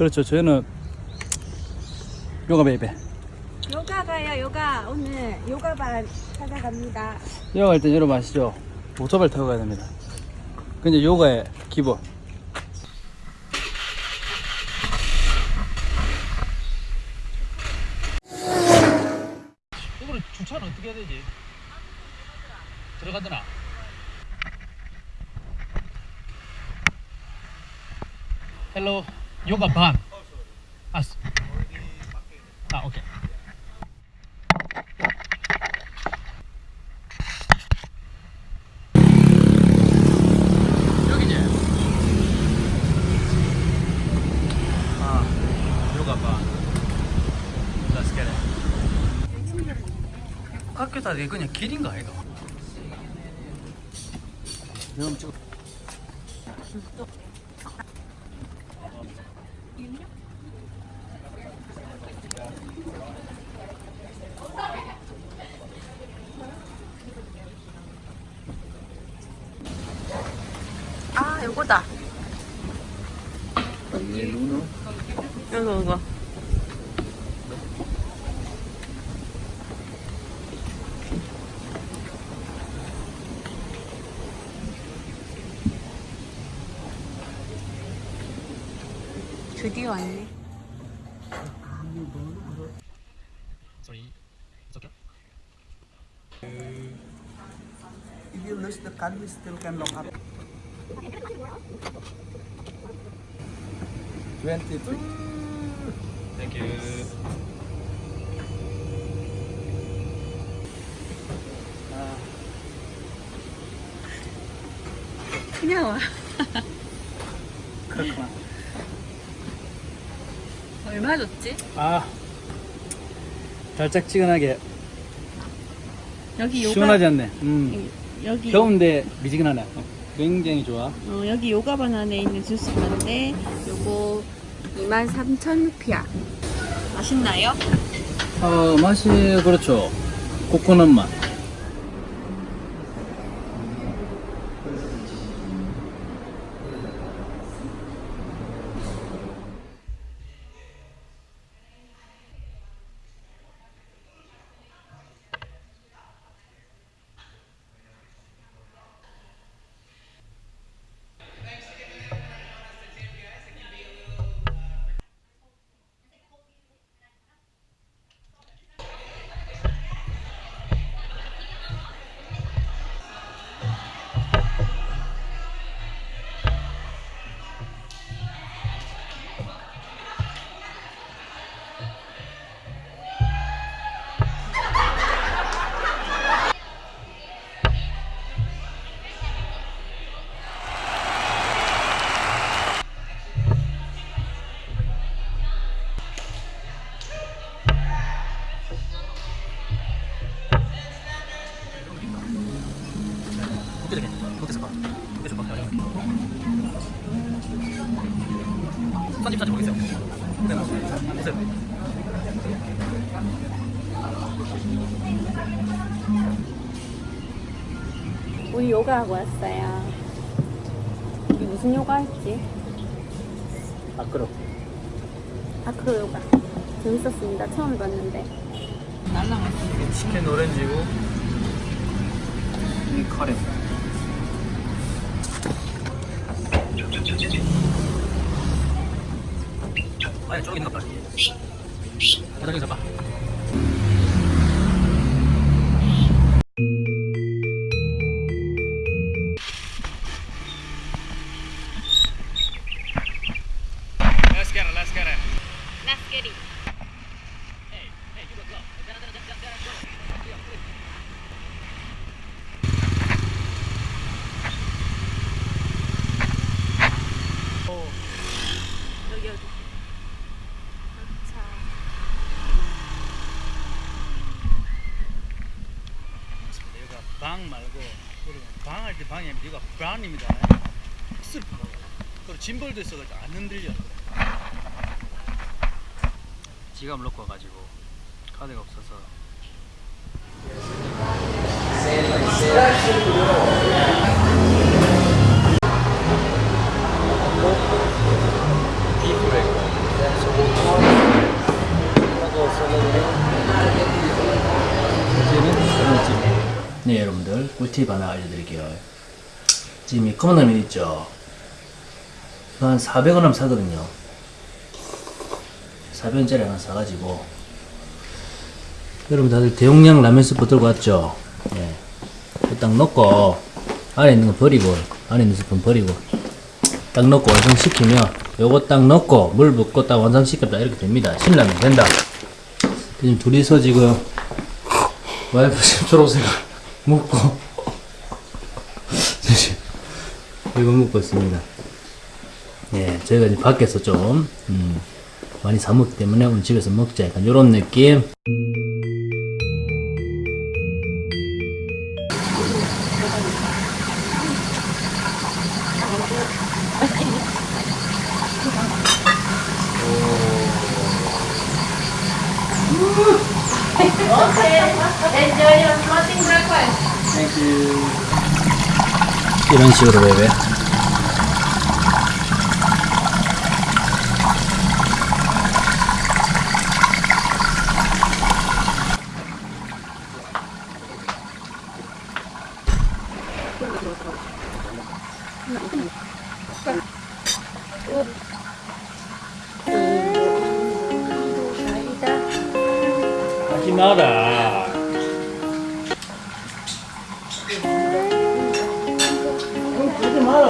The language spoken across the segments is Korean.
그렇죠. 저희는 요가 baby. 요가 가요 요가 오늘 요가반 찾아갑니다 요가 할때 여러분 아시죠? 오토바이 타고 가야 됩니다. 근데 요가의 기본. 이거는 주차는 어떻게 해야 되지? 들어가더나? 헬로 요가 반. 아, 스- 아 오케이. 여기지? 아, 요가 반. Let's get it. 학교 다 이게 그냥 길인가 이거? 그럼 찍 어. 아 요거다 요거 요거 드디어 왔네. If you lose the card, we still can lock up. 23. Thank you. 그냥 와 그렇구나. 얼마 줬지? 아, 달짝지근하게 여기 요가 시원하지 않네. 음, 여기 더운데 미지근하네. 어, 굉장히 좋아. 어, 여기 요가반 안에 있는 주스인데 요거 23,000 루피야 맛있나요? 어, 맛이 그렇죠. 코코넛 맛. 편집 자체 모르겠어요. 네, 보세요. 우리 요가하고 왔어요 우리 무슨 요가 했지? 아끄러. 아크로 요가 재밌었습니다 처음 봤는데 치킨 오렌지고 이 카레. 아니 저기 있는 것 봐. 저기 잡 여기 여기 자 여기가 방 말고 방할 때 방이 아니라 여기가 브라운입니다. 쓱 그리고 짐벌도 있어가지고 안 흔들려. 지갑 놓고 와가지고 카드가 없어서 네 여러분들. 꿀팁 하나 알려드릴게요. 지금 이 검은 라면 있죠? 한 400원 하면 사거든요. 400원짜리 하나 사가지고. 여러분 다들 대용량 라면 스프 들고 왔죠? 네. 딱 넣고 안에 있는 거 버리고 안에 있는 스푼 버리고 딱 넣고 완성시키면 요거 딱 넣고 물 붓고 딱 완성시켰다. 이렇게 됩니다. 신라면 된다. 지금 둘이서 지금 와이프 지금 초록색을 먹고. 지금 이거 먹고 있습니다. 예 저희가 이제 밖에서 좀 음, 많이 사 먹기 때문에 오늘 집에서 먹자. 약간 요런 느낌. 이런 식으로 베베 하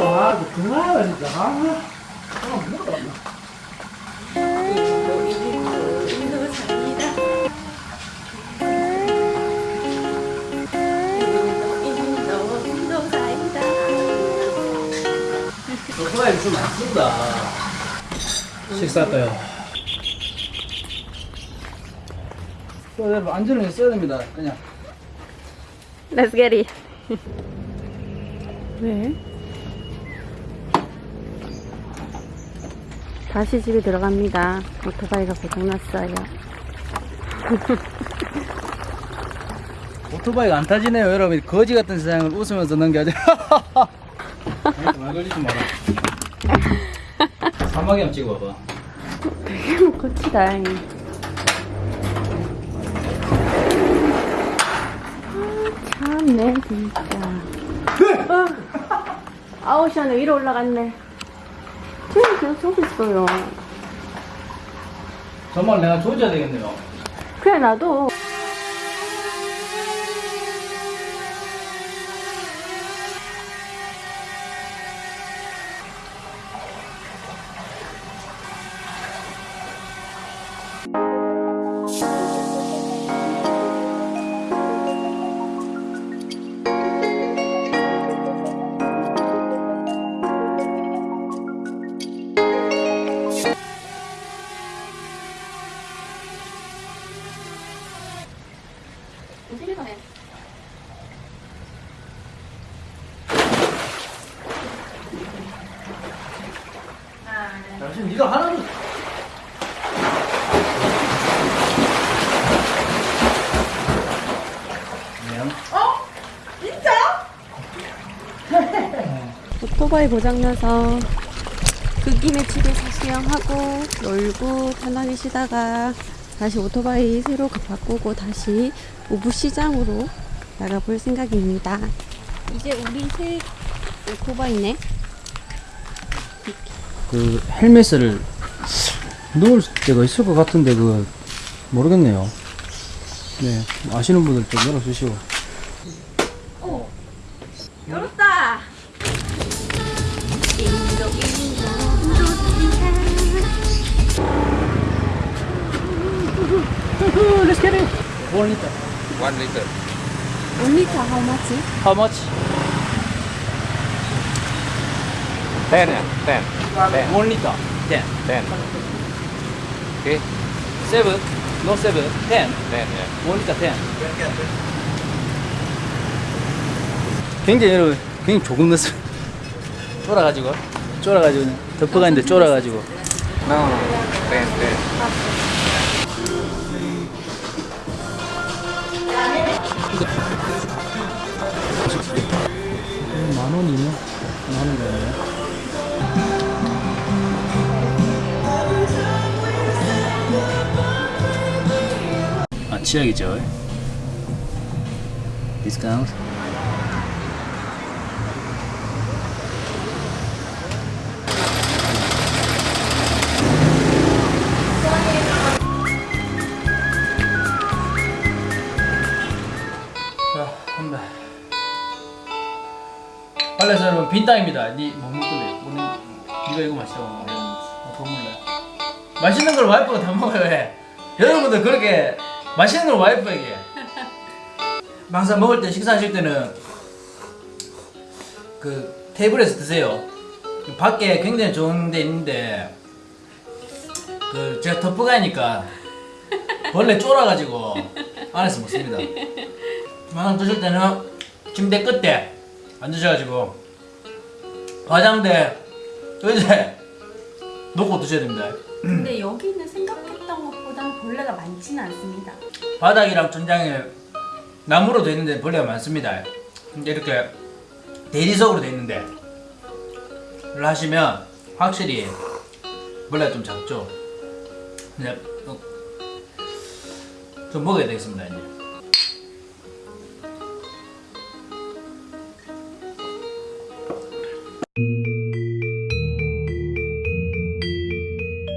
마라 그만하라 진짜 좀 아프다 식사할까요? 여러분 안전을 써야 됩니다 그냥 Let's get it. 왜? 다시 집에 들어갑니다. 오토바이가 고장났어요. 오토바이가 안 타지네요 여러분 거지 같은 세상을 웃으면서 넘겨야죠 말 걸리지 마라 사막이 한번 찍어봐봐 되게 거치다. 아, 참네, 진짜. 어. 아우, 시원해. 위로 올라갔네. 지금 계속 쏘고 있어요. 정말 내가 조져야 되겠네요 그래, 나도. 오토바이 고장나서 그 김에 집에서 수영하고 놀고 편하게 쉬다가 다시 오토바이 새로 바꾸고 다시 오부시장으로 나가볼 생각입니다. 이제 우리 새 오토바이네. 그 헬멧을 넣을 때가 있을 것 같은데 그 모르겠네요 네 아시는 분들 좀 열어주시고 Let's get it One liter One liter. how much? How much? Ten? Ten. Ten. One liter Ten Ten. Okay. Seven No seven Ten Ten, yeah. One liter ten 굉장히 여러분 굉장히 조금 넣었어요 쫄아가지고 쫄아가지고 그냥 덮어가 있는데 쫄아가지고 No, no, no. Ten, ten. 원 이면 하는 거예요. 아 치약이죠. 자, 빨래서 여러분 빈 땅입니다. 니못 먹을래? 오늘 니가 이거 맛있다고 먹어. 어, 더 먹을래? 맛있는 걸 와이프가 다 먹어요. 왜? 여러분들 그렇게 맛있는 걸 와이프에게 항상 먹을 때 식사하실 때는 그 테이블에서 드세요. 밖에 굉장히 좋은 데 있는데 그 제가 터프가니까 벌레 쫄아가지고 안에서 먹습니다. 항상 드실 때는 침대 끝에 앉으셔가지고 화장대 의자에 놓고 드셔야 됩니다. 근데 여기는 생각했던 것보다는 벌레가 많지는 않습니다. 바닥이랑 천장에 나무로 되어 있는데 벌레가 많습니다. 근데 이렇게 대리석으로 되어 있는데 이걸 하시면 확실히 벌레가 좀 작죠. 어, 좀 먹어야 되겠습니다. 이제.